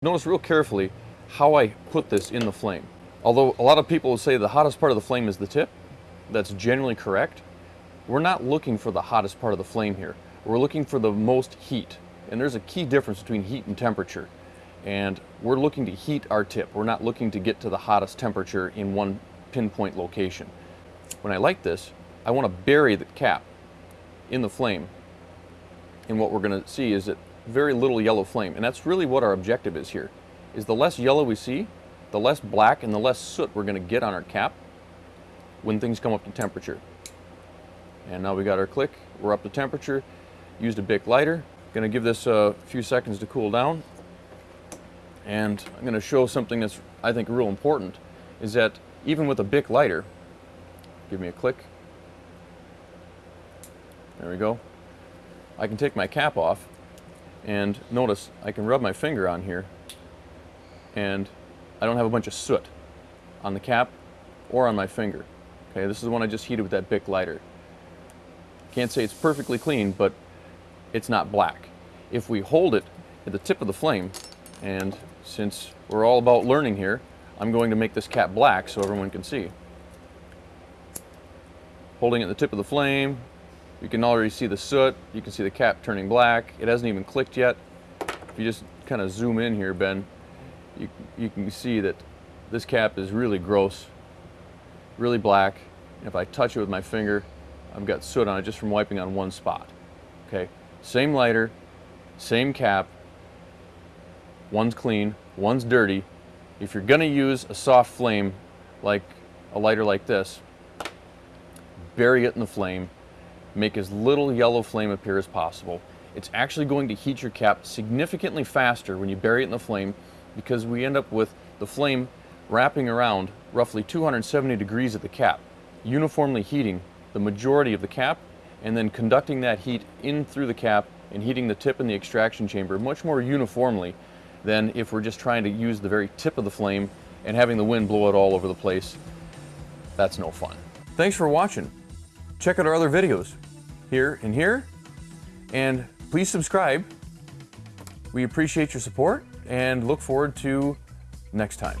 Notice real carefully how I put this in the flame. Although a lot of people say the hottest part of the flame is the tip, that's generally correct. We're not looking for the hottest part of the flame here. We're looking for the most heat. And there's a key difference between heat and temperature. And we're looking to heat our tip. We're not looking to get to the hottest temperature in one pinpoint location. When I light this, I want to bury the cap in the flame. And what we're going to see is that very little yellow flame. And that's really what our objective is here, is the less yellow we see, the less black and the less soot we're going to get on our cap when things come up to temperature. And now we got our click, we're up to temperature, used a Bic lighter, going to give this a few seconds to cool down. And I'm going to show something that's I think real important, is that even with a Bic lighter, give me a click, there we go, I can take my cap off and notice I can rub my finger on here and I don't have a bunch of soot on the cap or on my finger. Okay, this is the one I just heated with that Bic lighter. Can't say it's perfectly clean, but it's not black. If we hold it at the tip of the flame, and since we're all about learning here, I'm going to make this cap black so everyone can see. Holding it at the tip of the flame, you can already see the soot, you can see the cap turning black. It hasn't even clicked yet. If you just kind of zoom in here, Ben, you, you can see that this cap is really gross, really black. If I touch it with my finger, I've got soot on it just from wiping on one spot. Okay, same lighter, same cap, one's clean, one's dirty. If you're gonna use a soft flame like a lighter like this, bury it in the flame, make as little yellow flame appear as possible. It's actually going to heat your cap significantly faster when you bury it in the flame because we end up with the flame wrapping around roughly 270 degrees at the cap, uniformly heating the majority of the cap and then conducting that heat in through the cap and heating the tip in the extraction chamber much more uniformly than if we're just trying to use the very tip of the flame and having the wind blow it all over the place. That's no fun. Thanks for watching. Check out our other videos here and here. And please subscribe. We appreciate your support and look forward to next time.